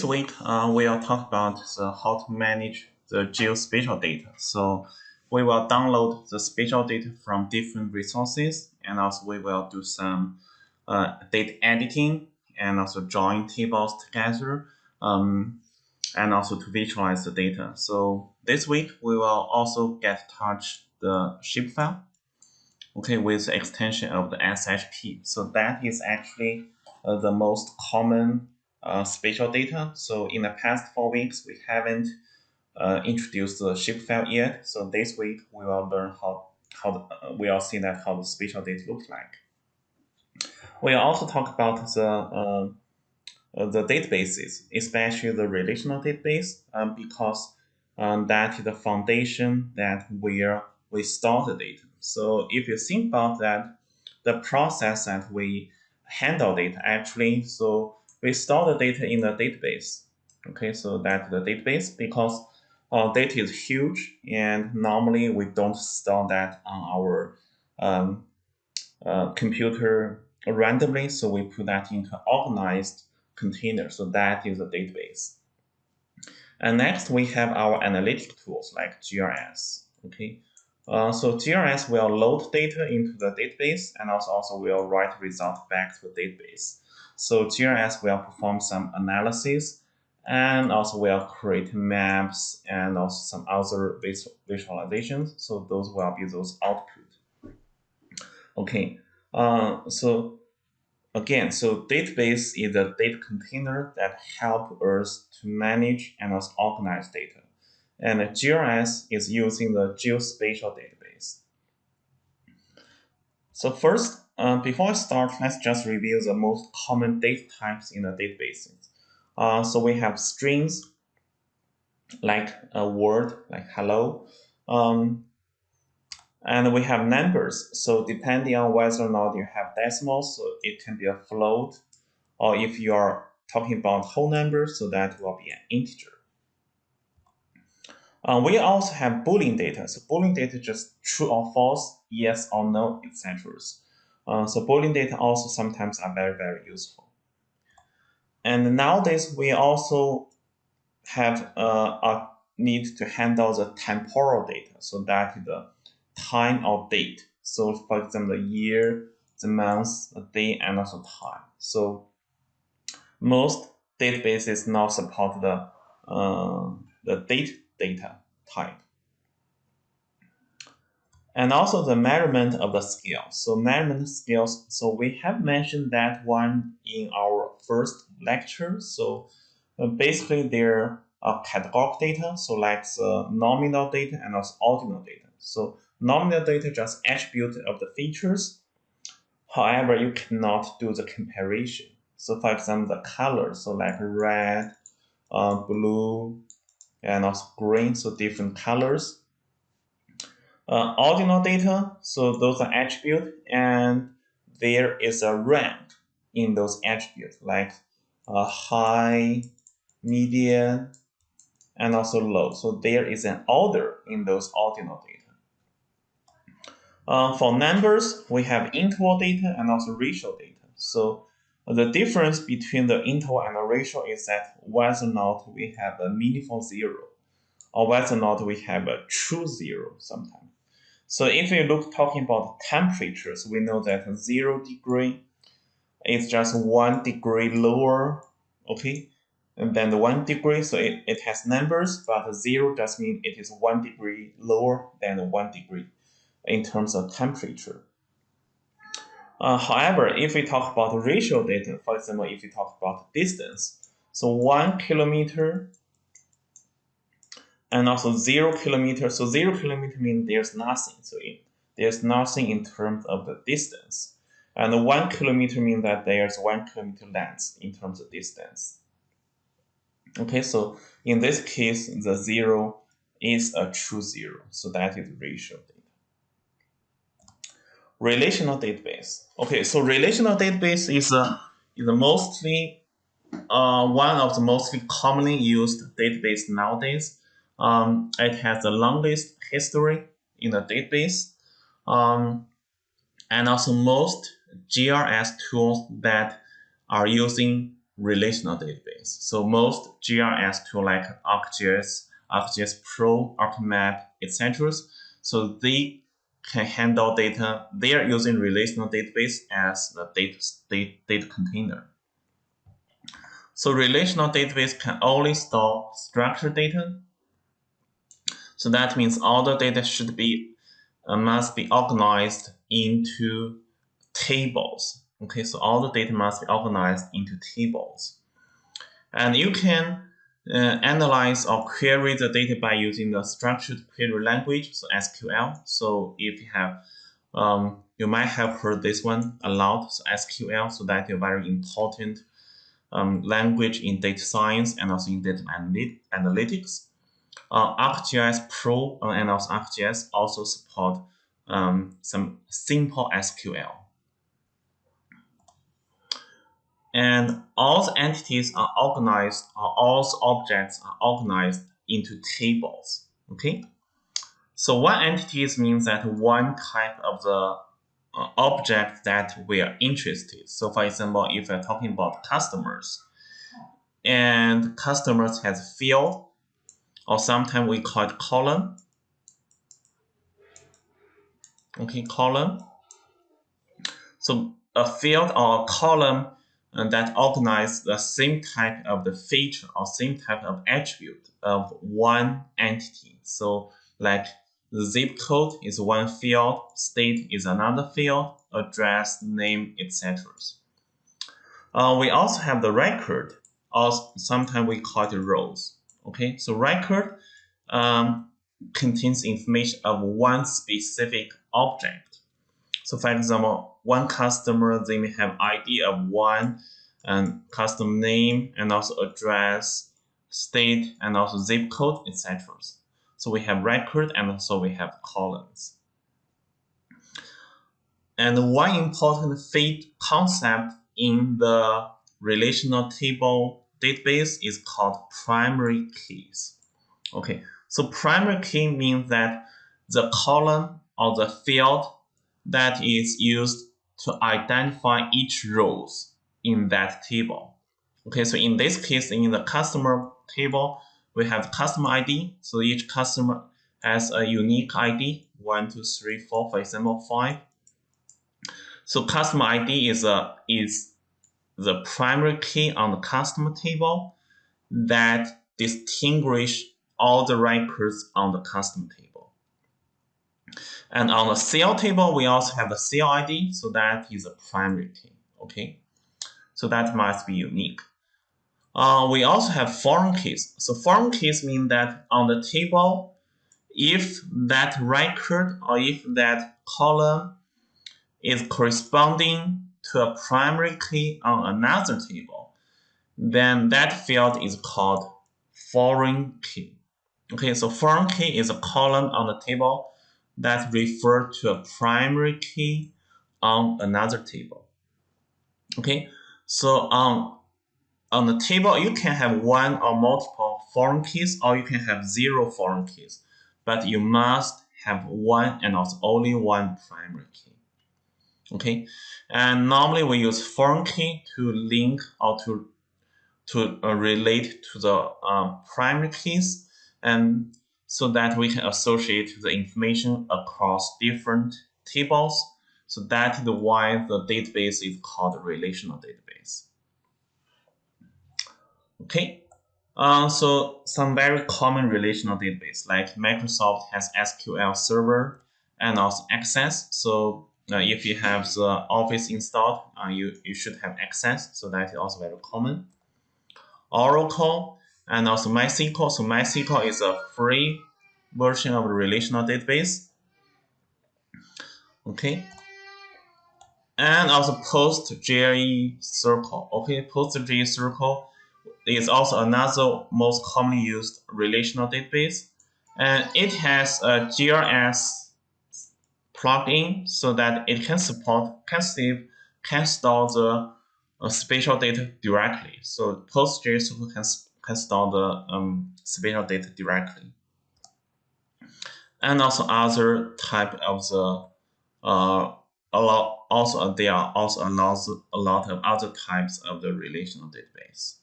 This week, uh, we will talk about the, how to manage the geospatial data. So we will download the spatial data from different resources, and also we will do some uh, data editing and also join tables together, um, and also to visualize the data. So this week, we will also get touch the shapefile, okay, with the extension of the SHP. So that is actually uh, the most common uh, spatial data. So in the past four weeks, we haven't uh, introduced the shapefile yet. So this week we will learn how how uh, we will see that how the spatial data looks like. We'll also talk about the uh, uh, the databases, especially the relational database, um, because um, that is the foundation that where we store the data. So if you think about that, the process that we handle data actually, so we store the data in the database. Okay, so that's the database because our data is huge and normally we don't store that on our um, uh, computer randomly. So we put that into organized container. So that is the database. And next we have our analytic tools like GIS. Okay, uh, so GIS will load data into the database and also, also will write result back to the database. So GIS will perform some analysis and also will create maps and also some other visualizations. So those will be those output. Okay, uh, so again, so database is a data container that help us to manage and also organize data. And GIS is using the geospatial database. So first, uh, before I start, let's just review the most common data types in the databases. Uh, so we have strings, like a word, like hello. Um, and we have numbers. So depending on whether or not you have decimals, so it can be a float, or if you are talking about whole numbers, so that will be an integer. Uh, we also have Boolean data. So Boolean data just true or false, yes or no, etc. Uh, so Boolean data also sometimes are very, very useful. And nowadays, we also have uh, a need to handle the temporal data. So that is the time or date. So for example, the year, the month, the day, and also time. So most databases now support the uh, the date data type and also the measurement of the scale. So measurement scales, so we have mentioned that one in our first lecture. So uh, basically there are categorical data, so like the nominal data and also ordinal data. So nominal data just attribute of the features. However, you cannot do the comparison. So for example, the color, so like red, uh, blue, and also green, so different colors uh, ordinal data, so those are attributes, and there is a rank in those attributes, like uh, high, median, and also low. So there is an order in those ordinal data. Uh, for numbers, we have interval data and also ratio data. So the difference between the interval and the ratio is that whether or not we have a meaningful zero or whether or not we have a true zero sometimes. So if you look talking about temperatures, we know that zero degree is just one degree lower, okay, and then the one degree, so it, it has numbers, but zero does mean it is one degree lower than one degree in terms of temperature. Uh, however, if we talk about ratio data, for example, if we talk about distance, so one kilometer and also zero kilometer. So zero kilometer means there's nothing. So there's nothing in terms of the distance. And one kilometer means that there's one kilometer length in terms of distance. Okay, so in this case, the zero is a true zero. So that is ratio data. Relational database. Okay, so relational database is a is a mostly uh, one of the mostly commonly used database nowadays um, it has the longest history in the database. Um, and also most GIS tools that are using relational database. So most GIS tool like ArcGIS, ArcGIS Pro, ArcMap, etc. So they can handle data. They are using relational database as the data, data, data container. So relational database can only store structured data. So that means all the data should be uh, must be organized into tables. Okay, so all the data must be organized into tables. And you can uh, analyze or query the data by using the structured query language, so SQL. So if you have, um, you might have heard this one a lot, so SQL, so that is a very important um, language in data science and also in data analytics. Uh, ArcGIS Pro uh, and also ArcGIS also support um, some simple SQL. And all the entities are organized, or all the objects are organized into tables. Okay. So one entities means that one type of the uh, object that we are interested. So for example, if we're talking about customers, and customers has field, or sometimes we call it column. Okay, column. So a field or a column uh, that organize the same type of the feature or same type of attribute of one entity. So like zip code is one field, state is another field, address, name, etc. Uh, we also have the record, or sometimes we call it rows. Okay, so record um, contains information of one specific object. So for example, one customer, they may have ID of one and custom name and also address, state, and also zip code, etc. So we have record and also we have columns. And one important feed concept in the relational table database is called primary keys. Okay, so primary key means that the column or the field that is used to identify each rows in that table. Okay, so in this case, in the customer table, we have customer ID. So each customer has a unique ID, one, two, three, four, for example, five. So customer ID is a is the primary key on the customer table that distinguish all the records on the customer table. And on the sale table, we also have the sale ID, so that is a primary key, okay? So that must be unique. Uh, we also have foreign keys. So foreign keys mean that on the table, if that record or if that column is corresponding to a primary key on another table, then that field is called foreign key. Okay, so foreign key is a column on the table that refer to a primary key on another table. Okay, so on on the table, you can have one or multiple foreign keys, or you can have zero foreign keys. But you must have one and also only one primary key. Okay, and normally we use foreign key to link or to to uh, relate to the um, primary keys, and so that we can associate the information across different tables. So that is why the database is called relational database. Okay, uh, so some very common relational database like Microsoft has SQL Server and also Access. So if you have the Office installed, uh, you, you should have Access. So that is also very common. Oracle and also MySQL. So MySQL is a free version of a relational database. Okay. And also PostgreSQL. Circle. Okay, PostgreSQL is also another most commonly used relational database. And it has a GIS plugin so that it can support, can save, can store the uh, spatial data directly. So PostgreSQL can, can store the um, spatial data directly. And also other type of the uh, allow also there are also a lot, a lot of other types of the relational database.